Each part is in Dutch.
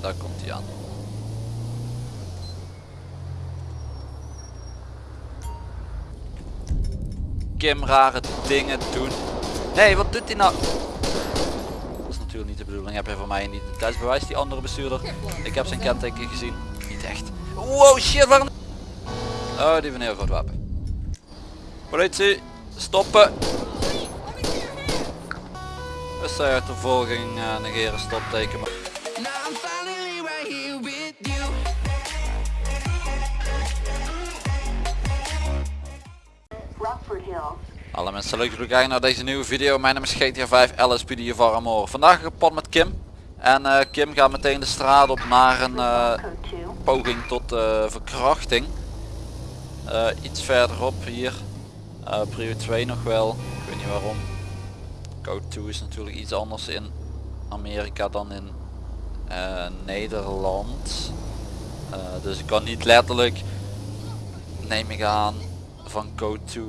daar komt hij aan. Kim rare dingen doen. Nee, wat doet hij nou? Dat is natuurlijk niet de bedoeling. Heb je van mij een identiteitsbewijs, die andere bestuurder? Ik heb zijn kenteken gezien. Niet echt. Wow, shit, waarom? Oh, die een heel groot wapen. Politie, stoppen. Bestuurtervolging, uh, negeren, stopteken. Now Alle mensen leuk dat jullie kijken naar deze nieuwe video. Mijn naam is GTA 5 LSPD van Amor. Vandaag gepad met Kim. En eh, Kim gaat meteen de straat op naar een eh, Code 2. poging tot eh, verkrachting. Iets verderop hier. Prio 2 nog wel. Ik weet niet waarom. Code 2 is natuurlijk iets anders in Amerika dan in Nederland. Dus ik kan niet letterlijk, neem ik aan, van code 2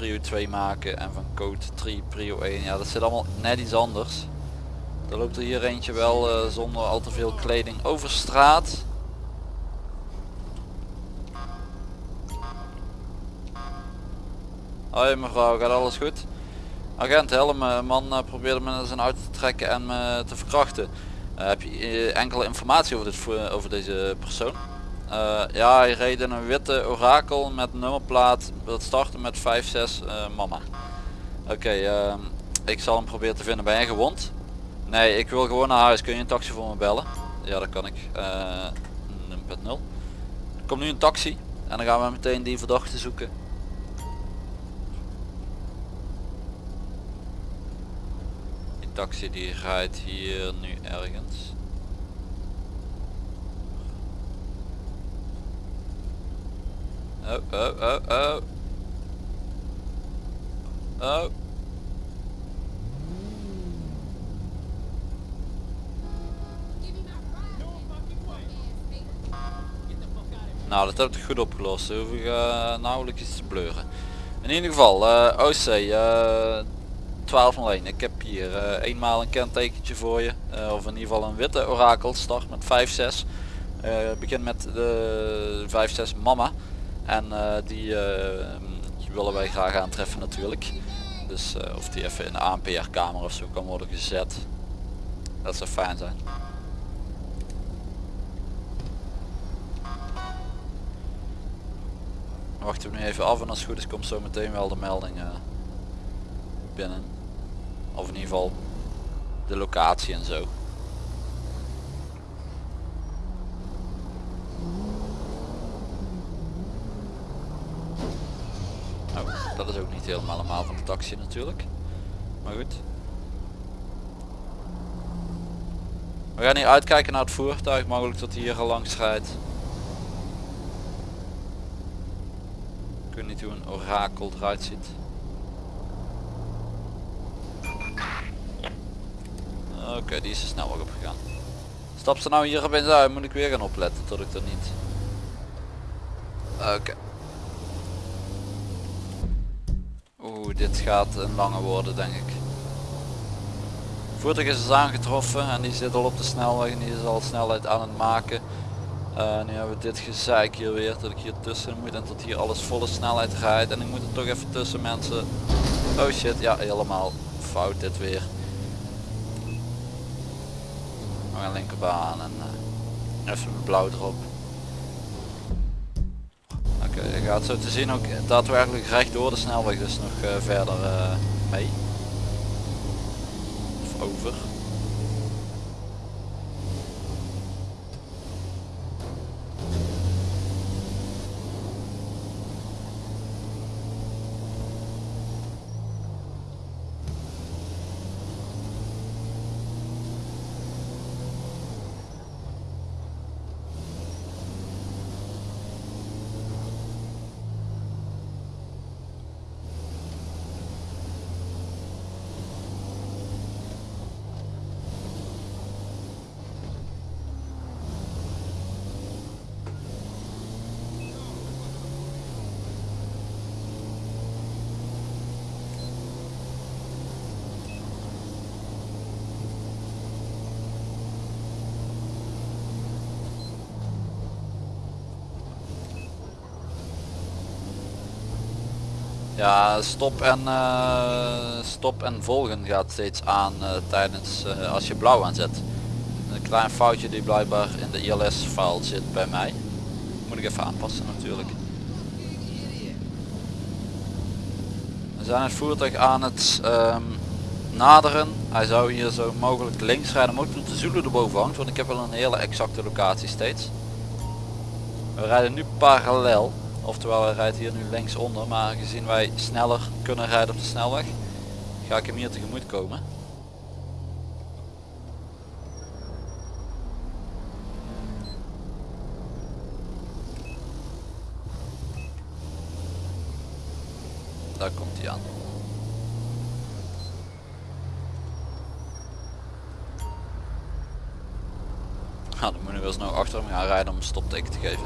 prio 2 maken en van code 3 prio 1. Ja, dat zit allemaal net iets anders. Er loopt er hier eentje wel eh, zonder al te veel kleding over straat. Hoi mevrouw, gaat alles goed? Agent, help me. Een man eh, probeerde me zijn auto te trekken en me te verkrachten. Eh, heb je eh, enkele informatie over, dit, over deze persoon? Eh, ja, hij reed in een witte orakel met nummerplaat. Dat startte met 5-6 eh, mama. Oké, ehm, ik zal hem proberen te vinden. Ben jij gewond? Nee, ik wil gewoon naar huis. Kun je een taxi voor me bellen? Ja, dat kan ik. Eh 0.0. Er komt nu een taxi. En dan gaan we meteen die verdachte zoeken. Die taxi die rijdt hier nu ergens. Oh, oh, oh, oh. Oh. Nou, dat heb ik goed opgelost. Hoef ik eh, nauwelijks iets te bleuren. In ieder geval, eh, OC eh 1201. Ik heb hier eh, eenmaal een kentekentje voor je. eh, of in ieder geval een witte orakel. Start met 5-6. Eh begin met de 5-6 mama. En eh, die, eh, die willen wij graag aantreffen natuurlijk. Dus eh, of die even in de ANPR kamer of zo kan worden gezet. Dat zou fijn zijn. Wachten we nu even af en als het goed is komt zo meteen wel de melding binnen. Of in ieder geval de locatie en zo. Oh, dat is ook niet helemaal allemaal van de taxi natuurlijk. Maar goed. We gaan hier uitkijken naar het voertuig, mogelijk dat hij hier al langs rijdt. Ik weet niet hoe een orakel eruit ziet. Oké, die is er snel ook op gegaan. Stap ze nou hier opeens uit, moet ik weer gaan opletten tot ik er niet. Oké. Dit gaat een lange worden denk ik. Voertuig is dus aangetroffen en die zit al op de snelweg en die is al snelheid aan het maken. Eh, nu hebben we dit gezeik hier weer dat ik hier tussen moet en dat hier alles volle snelheid rijdt en ik moet er toch even tussen mensen. Oh shit, ja helemaal fout dit weer. Nog een linkerbaan en eh, even blauw erop. Gaat zo te zien ook daadwerkelijk recht door de snelweg dus nog eh, verder eh, mee. Of over. Ja, stop en, eh, stop en volgen gaat steeds aan eh, tijdens eh, als je blauw aanzet. Een klein foutje die blijkbaar in de ILS file zit bij mij. Moet ik even aanpassen natuurlijk. We zijn het voertuig aan het ehm, naderen. Hij zou hier zo mogelijk links rijden, maar ook toen de Zulu erboven hangt, want ik heb wel een hele exacte locatie steeds. We rijden nu parallel, oftewel hij rijdt hier nu links onder, maar gezien wij sneller kunnen rijden op de snelweg, ga ik hem hier tegemoet komen. Daar komt hij aan. Nou, dan moet ik wel snel achter hem gaan rijden om een stopteken te geven.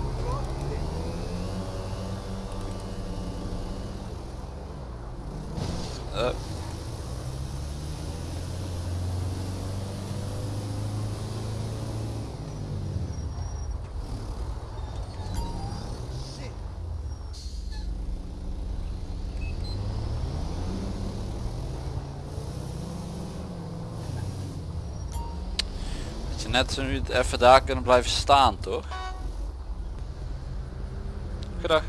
Eh. Dat je net zo nu even daar kunnen blijven staan, toch? Goedendag.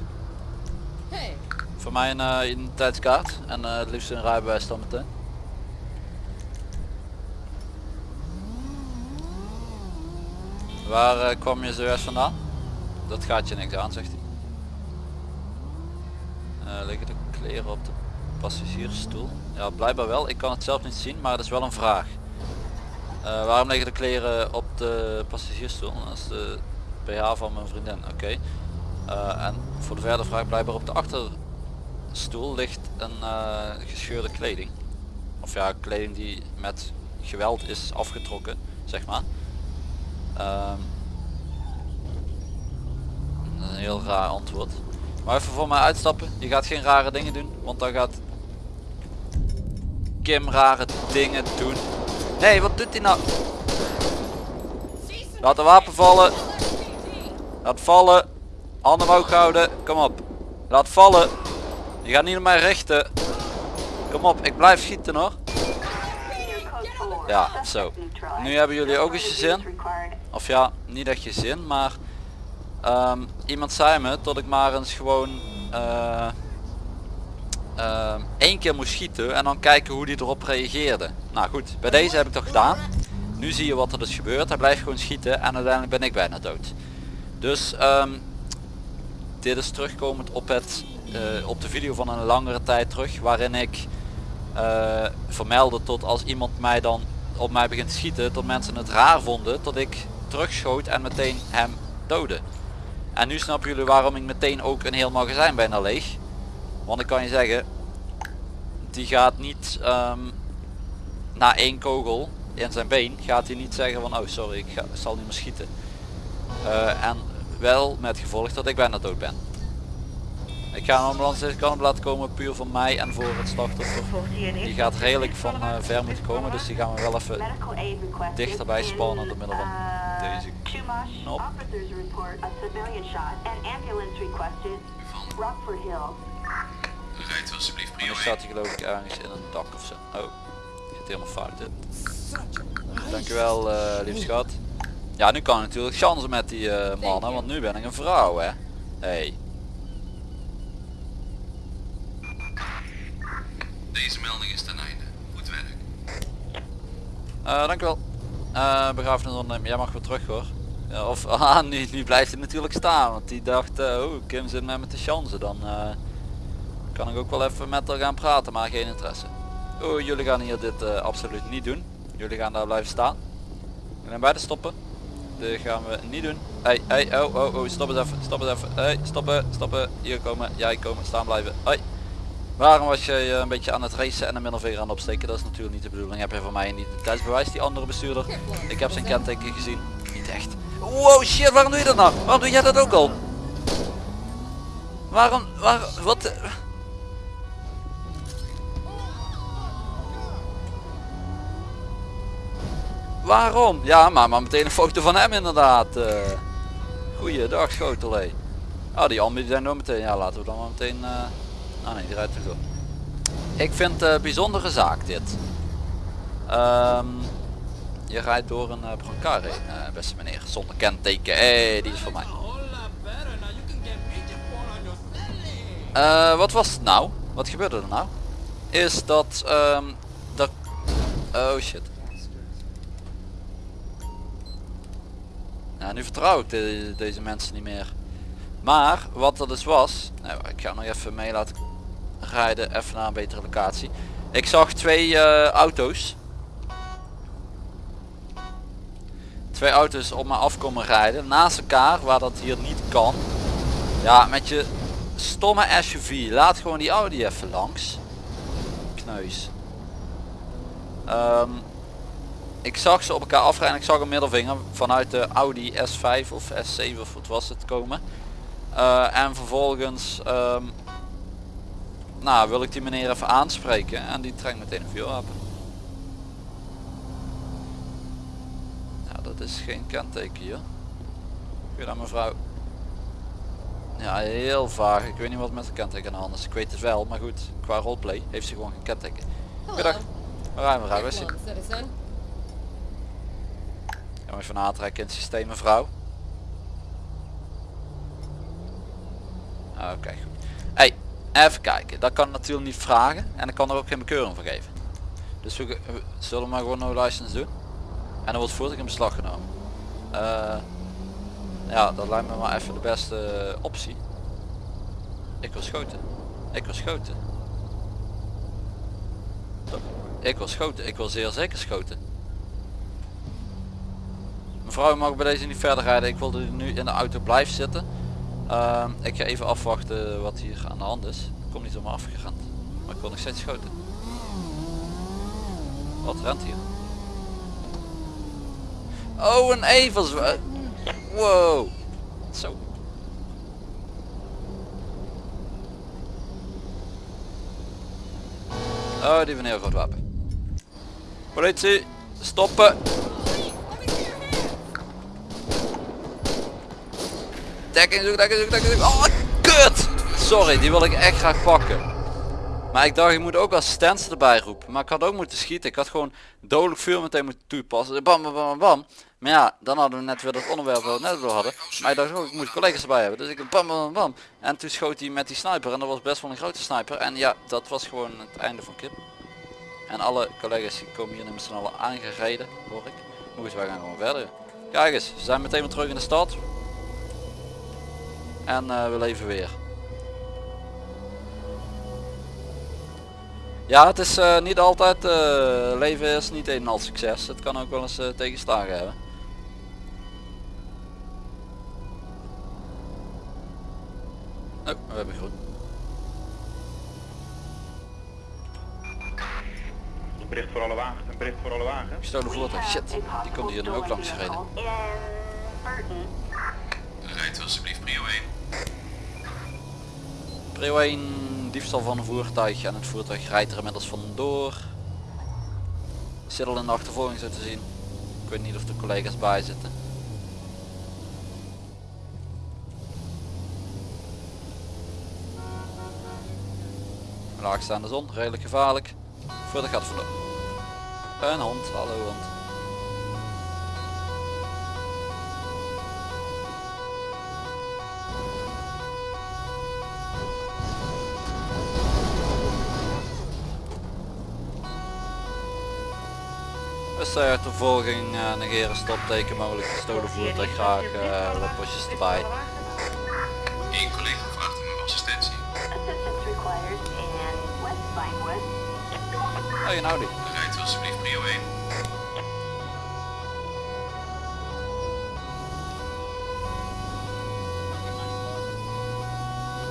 Hey, Voor mij een eh, identiteitskaart en eh, het liefst een rijbewijs dan meteen. Waar eh, kwam je zojuist vandaan? Dat gaat je niks aan, zegt hij. Eh, liggen de kleren op de passagiersstoel? Ja, blijkbaar wel. Ik kan het zelf niet zien, maar het is wel een vraag. Eh, waarom liggen de kleren op de passagiersstoel? Dat is de BH van mijn vriendin. Oké. Eh, en voor de verdere vraag blijkbaar op de achterstoel ligt een eh, gescheurde kleding. Of ja, kleding die met geweld is afgetrokken, zeg maar. Ehm, dat is een heel raar antwoord. Maar even voor mij uitstappen. Je gaat geen rare dingen doen, want dan gaat Kim rare dingen doen. Hé, hey, wat doet hij nou? Laat de wapen vallen. Laat vallen. Handen omhoog houden. Kom op. Laat vallen. Je gaat niet op mij richten. Kom op, ik blijf schieten hoor. Ja, zo. Nu hebben jullie ook eens je zin. Of ja, niet echt je zin, maar ehm, iemand zei me dat ik maar eens gewoon eh, ehm, één keer moest schieten en dan kijken hoe die erop reageerde. Nou goed, bij deze heb ik dat gedaan. Nu zie je wat er dus gebeurt. Hij blijft gewoon schieten en uiteindelijk ben ik bijna dood. Dus ehm, dit is terugkomend op, het, eh, op de video van een langere tijd terug waarin ik eh, vermeldde tot als iemand mij dan op mij begint te schieten dat mensen het raar vonden dat ik terugschoot en meteen hem doodde. En nu snappen jullie waarom ik meteen ook een heel magazijn bijna leeg. Want ik kan je zeggen, die gaat niet ehm, na één kogel in zijn been, gaat hij niet zeggen van oh sorry ik, zal niet meer schieten. Eh, en wel met gevolg dat ik bijna dood ben. Ik ga een ambulance op laten komen puur voor mij en voor het slachtoffer. Die gaat redelijk van eh, ver moeten komen, dus die gaan we wel even dichterbij spannen door middel van deze. Rijdt alsjeblieft prio dan staat hij geloof ik ergens in een dak of zo. Oh, gaat helemaal fout dit. Dankjewel uh, lief schat. Ja, nu kan ik natuurlijk chansen met die eh, mannen, want nu ben ik een vrouw hè. Hey. Deze melding is ten einde. Goed werk. Uh, dankjewel. Uh, begrafenis ondernemen. Jij mag weer terug hoor. Ja, of ah, nu, nu blijft hij natuurlijk staan. Want die dacht, eh, oh Kim zit met me te chansen. Dan eh, kan ik ook wel even met haar gaan praten, maar geen interesse. Oh, jullie gaan hier dit eh, absoluut niet doen. Jullie gaan daar blijven staan. Jullie beide stoppen. Dit gaan we niet doen. Hey, hey, oh, oh, oh, stop eens even, stop eens even. Hey, stoppen, stoppen. Hier komen, jij komen, staan blijven. Hoi. Waarom was je eh, een beetje aan het racen en een middelvinger aan het opsteken? Dat is natuurlijk niet de bedoeling. Heb je van mij een identiteitsbewijs, die andere bestuurder? Ik heb zijn kenteken gezien. Niet echt. Wow shit, waarom doe je dat nou? Waarom doe jij dat ook al? Waarom, waar, wat? Waarom? Ja, maar, maar meteen een foto van hem inderdaad. eh. Goeiedag schotel hé. Ah, die die zijn door meteen. Ja, laten we dan maar meteen... eh, Ah nee, die rijdt er door. Ik vind een bijzondere zaak dit. Ehm, je rijdt door een uh, brancard heen, beste meneer. Zonder kenteken. Hé, die is voor mij. Wat was het nou? Wat gebeurde er nou? Is dat... ehm dat... Oh shit. Nu vertrouw ik de- deze mensen niet meer. Maar wat er dus was, nou, ik ga nog even mee laten rijden, even naar een betere locatie. Ik zag twee eh, auto's. Twee auto's op me af komen rijden, naast elkaar, waar dat hier niet kan. Ja, met je stomme SUV, laat gewoon die Audi even langs. Kneus. Ehm, ik zag ze op elkaar afrijden, ik zag een middelvinger vanuit de Audi S5 of S7 of wat was het komen. Eh, en vervolgens ehm, nou, wil ik die meneer even aanspreken en die trekt meteen een vuurwapen. Ja, dat is geen kenteken hier. Goedendag mevrouw. Ja, heel vaag. Ik weet niet wat met de kenteken aan de hand is. Ik weet het wel, maar goed, qua roleplay heeft ze gewoon geen kenteken. Goedendag. Waar rijden even aantrekken in het systeem mevrouw. Oké goed. Hey, even kijken. Dat kan natuurlijk niet vragen en ik kan er ook geen bekeuring voor geven. Dus we, zullen maar gewoon no license doen. En dan wordt voertuig in beslag genomen. Eh, ja, dat lijkt me maar even de beste optie. Ik wil schoten. Ik wil schoten. Ik wil schoten. Ik wil zeer zeker schoten. Mevrouw mag bij deze niet verder rijden. Ik wilde nu in de auto blijven zitten. Ehm, ik ga even afwachten wat hier aan de hand is. Ik kom niet op me afgerend. Maar ik wil nog steeds schoten. Wat rent hier? Oh, een Evers. Wow. Zo. Oh, die heel groot wapen. Politie, stoppen. Dekking zoek, dekking zoek, dekking zoek. Oh, kut! Sorry, die wil ik echt graag pakken. Maar ik dacht, ik moet ook assistenten erbij roepen. Maar ik had ook moeten schieten. Ik had gewoon dodelijk vuur meteen moeten toepassen. Bam, bam, bam, bam. Maar ja, dan hadden we net weer dat onderwerp wat we net door hadden. Maar ik dacht ook, ik moet collega's erbij hebben. Dus ik bam, bam, bam. En toen schoot hij met die sniper. En dat was best wel een grote sniper. En ja, dat was gewoon het einde van Kip. En alle collega's komen hier met z'n allen aangereden, hoor ik. Goed, wij gaan gewoon verder. Kijk eens, we zijn meteen weer terug in de stad. En eh, we leven weer. Ja, het is eh, niet altijd, eh, leven is niet een en al succes. Het kan ook wel eens eh, tegenslagen hebben. Oh, we hebben groen. Een bericht voor alle wagens, een bericht voor alle wagens. Gestolen voertuig, We shit. Die komt hier nu ook langs gereden. Rijdt u alsjeblieft prio 1. Prio 1, diefstal van een voertuig en het voertuig rijdt er inmiddels vandoor. Zit al in de achtervolging zo te zien. Ik weet niet of de collega's bij zitten. Laagstaande zon, redelijk gevaarlijk. Voertuig gaat vandoor. Een hond, hallo hond. Dus uh, ter volging eh, negeren stopteken mogelijk gestolen voertuig graag eh, wat postjes erbij. Eén collega vraagt om assistentie. Hey nou die. Rijdt u alsjeblieft prio 1.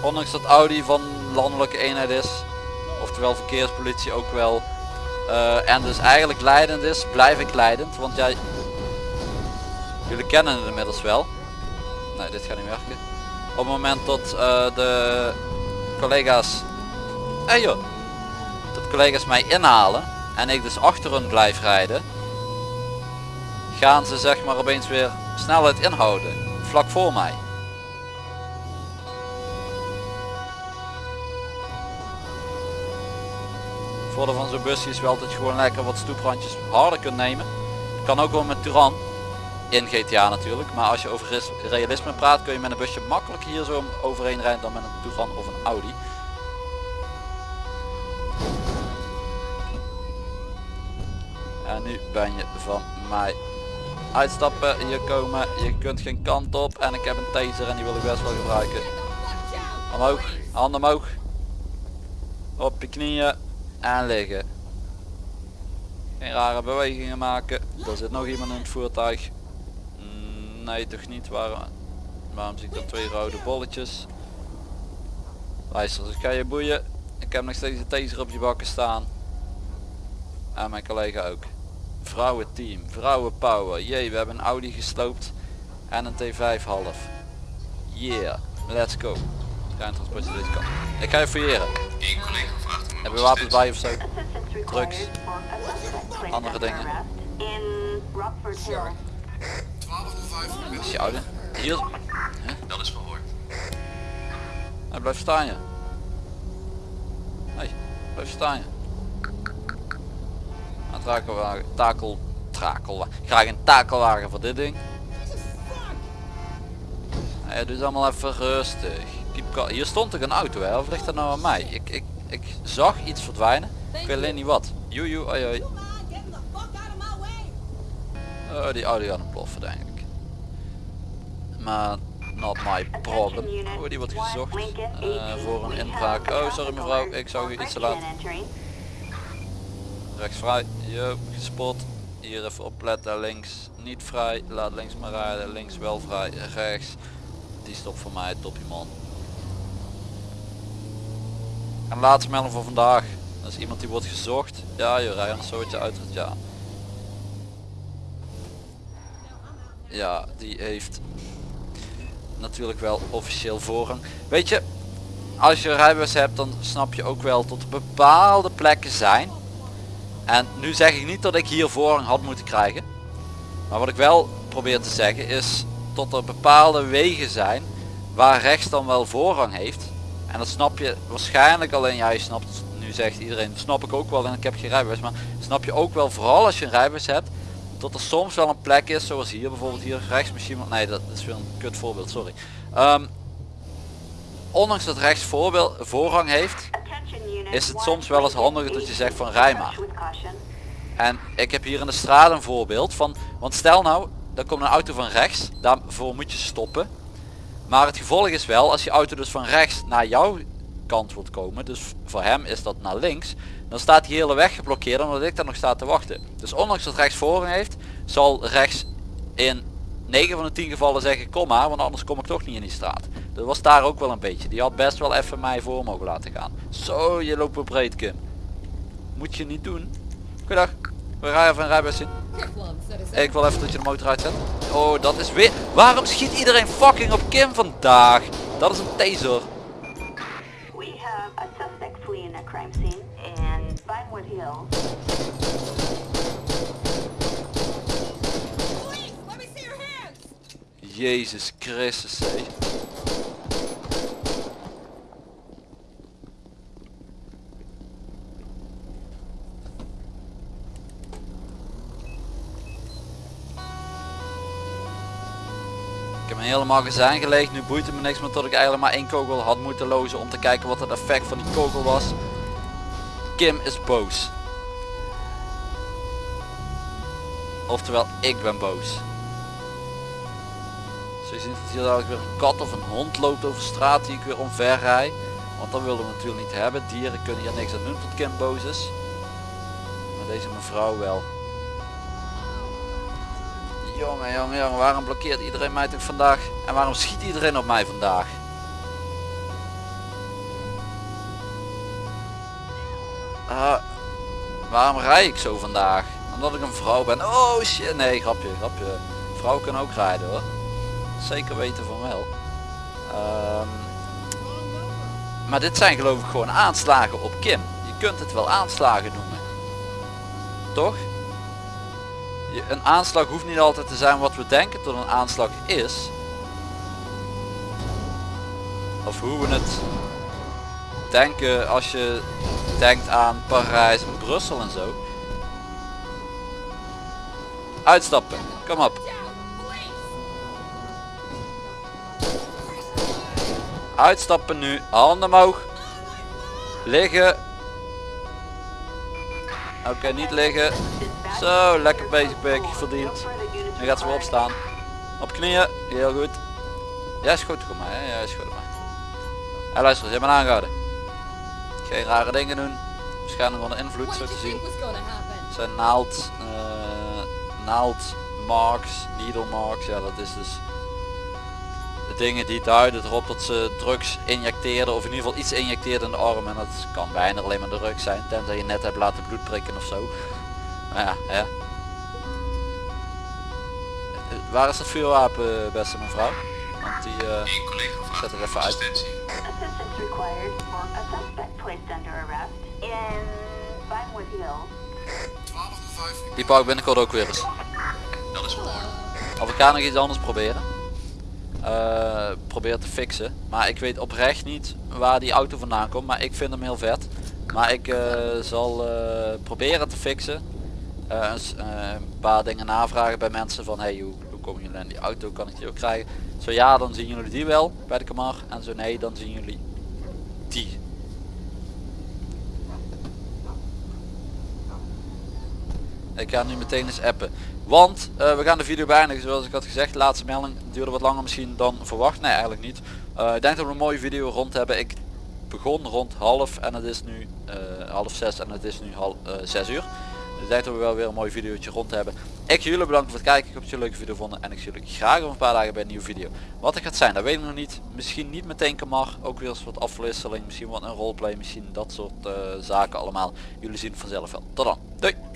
Ondanks dat Audi van landelijke eenheid is, oftewel verkeerspolitie ook wel, eh, en dus eigenlijk leidend is, blijf ik leidend. Want jij, jullie kennen het inmiddels wel. Nee, dit gaat niet werken. Op het moment dat eh, de collega's, hey joh, dat collega's mij inhalen en ik dus achter hun blijf rijden, gaan ze zeg maar opeens weer snelheid inhouden, vlak voor mij. Voordeel van zo'n busje is wel dat je gewoon lekker wat stoeprandjes harder kunt nemen. Kan ook wel met Turan. In GTA natuurlijk. Maar als je over realisme praat kun je met een busje makkelijker hier zo overheen rijden dan met een Turan of een Audi. En nu ben je van mij uitstappen, hier komen, je kunt geen kant op en ik heb een taser en die wil ik best wel gebruiken. Omhoog, handen omhoog. Op je knieën en liggen. Geen rare bewegingen maken. Er zit nog iemand in het voertuig. Mm, Nee, toch niet. Waarom, waarom zie ik dan twee rode bolletjes? Luister, dus ik ga je boeien. Ik heb nog steeds een taser op je bakken staan. En mijn collega ook. Vrouwenteam, vrouwenpower. Jee, we hebben een Audi gesloopt. En een T5 half. Yeah, let's go. Kant. Ik ga je fouilleren. Heb je wapens bij of zo? Drugs. Andere dingen. is je oude. Hier. Dat is verhoord. Hij blijft staan je. Hey, blijf staan je. Een takelwagen, takel, takelwagen. Graag een takelwagen voor dit ding. Hey, doe het allemaal even rustig. Hier stond toch een auto hè, of ligt dat nou aan mij? Ik, ik, ik zag iets verdwijnen. Ik weet alleen niet wat. Joejoe, oi oi. Oh, die auto gaat ontploffen denk ik. Maar not my problem. Oh, die wordt gezocht eh, voor een inbraak. Oh, sorry mevrouw, ik zag u iets te laat. Rechts vrij, yo, gespot. Hier even opletten, links niet vrij, laat links maar rijden, links wel vrij, rechts. Die stopt voor mij, topje man. En laatste melding voor vandaag. Dat is iemand die wordt gezocht. Ja joh, rij een soortje uit het ja. Ja, die heeft natuurlijk wel officieel voorrang. Weet je, als je rijbewijs hebt dan snap je ook wel tot bepaalde plekken zijn. En nu zeg ik niet dat ik hier voorrang had moeten krijgen. Maar wat ik wel probeer te zeggen is tot er bepaalde wegen zijn waar rechts dan wel voorrang heeft. En dat snap je waarschijnlijk alleen, ja je snapt, nu zegt iedereen, dat snap ik ook wel en ik heb geen rijbewijs. Maar snap je ook wel, vooral als je een rijbewijs hebt, dat er soms wel een plek is, zoals hier bijvoorbeeld hier rechts misschien, wel- nee dat is weer een kut voorbeeld, sorry. Ehm, ondanks dat rechts voorbeeld, voorrang heeft, is het soms wel eens handiger dat je zegt van rij maar. En ik heb hier in de straat een voorbeeld van, want stel nou, er komt een auto van rechts, daarvoor moet je stoppen. Maar het gevolg is wel, als die auto dus van rechts naar jouw kant wilt komen, dus voor hem is dat naar links, dan staat die hele weg geblokkeerd omdat ik daar nog sta te wachten. Dus ondanks dat rechts voorrang heeft, zal rechts in 9 van de 10 gevallen zeggen kom maar, want anders kom ik toch niet in die straat. Dat was daar ook wel een beetje. Die had best wel even mij voor mogen laten gaan. Zo, je loopt weer breed Kim. Moet je niet doen. Goedendag. We gaan even een rijbewijs zien. Ik wil even dat je de motor uitzet. Oh, dat is weer... Waarom schiet iedereen fucking op Kim vandaag? Dat is een taser. We have a suspect fleeing a crime scene in Vinewood Hills. Jezus Christus, hé. Magazijn geleegd, nu boeit het me niks meer tot ik eigenlijk maar één kogel had moeten lozen om te kijken wat het effect van die kogel was. Kim is boos. Oftewel, ik ben boos. Zo ziet dat hier dadelijk weer een kat of een hond loopt over straat die ik weer omver rij. Want dat willen we natuurlijk niet hebben. Dieren kunnen hier niks aan doen tot Kim boos is. Maar deze mevrouw wel. Jongen, jongen, jongen, waarom blokkeert iedereen mij toch vandaag? En waarom schiet iedereen op mij vandaag? Ah, waarom rij ik zo vandaag? Omdat ik een vrouw ben. Oh shit, nee, grapje, grapje. Vrouwen kunnen ook rijden hoor. Zeker weten van wel. Ehm, maar dit zijn geloof ik gewoon aanslagen op Kim. Je kunt het wel aanslagen noemen. Toch? Een aanslag hoeft niet altijd te zijn wat we denken dat een aanslag is. Of hoe we het denken als je denkt aan Parijs en Brussel en zo. Uitstappen, kom op. Uitstappen nu, handen omhoog. Liggen. Oké, niet liggen. Zo, lekker bezig pik, verdiend. Nu gaat ze weer opstaan. Op knieën, heel goed. Ja, is goed, kom maar. Hè? Ja, is goed, maar. Hé, luister, je hebt me aangehouden. Geen rare dingen doen. Waarschijnlijk onder invloed, zo te zien. zijn naald, eh, naaldmarks, needle marks. Ja, dat is dus de dingen die duiden erop dat ze drugs injecteerden of in ieder geval iets injecteerden in de arm. En dat kan bijna alleen maar drugs zijn, tenzij je net hebt laten bloed prikken of zo. Maar ja, hè. Waar is het vuurwapen, beste mevrouw? Want die, eh, vraagt Zet er om even uit. die pak binnenkort ook weer eens. Dat is mooi. Of ik ga nog iets anders proberen. Eh, probeer te fixen. Maar ik weet oprecht niet waar die auto vandaan komt. Maar ik vind hem heel vet. Maar ik eh, zal eh, proberen te fixen. Een paar dingen navragen bij mensen van hey, hoe, hoe komen jullie aan die auto? Kan ik die ook krijgen? Zo ja, dan zien jullie die wel bij de Camar. En zo nee, dan zien jullie die. Ik ga nu meteen eens appen. Want eh, we gaan de video beëindigen zoals ik had gezegd. Laatste melding duurde wat langer misschien dan verwacht. Nee eigenlijk niet. Eh, ik denk dat we een mooie video rond hebben. Ik begon rond half en het is nu eh, half zes en het is nu zes uur. Dus ik denk dat we wel weer een mooi videootje rond hebben. Ik jullie bedanken voor het kijken. Ik hoop dat jullie een leuke video vonden. En ik zie jullie graag over een paar dagen bij een nieuwe video. Wat het gaat zijn, dat weet ik nog niet. Misschien niet meteen Kamar. Ook weer eens wat afwisseling. Misschien wat een roleplay. Misschien dat soort zaken allemaal. Jullie zien het vanzelf wel. Tot dan. Doei.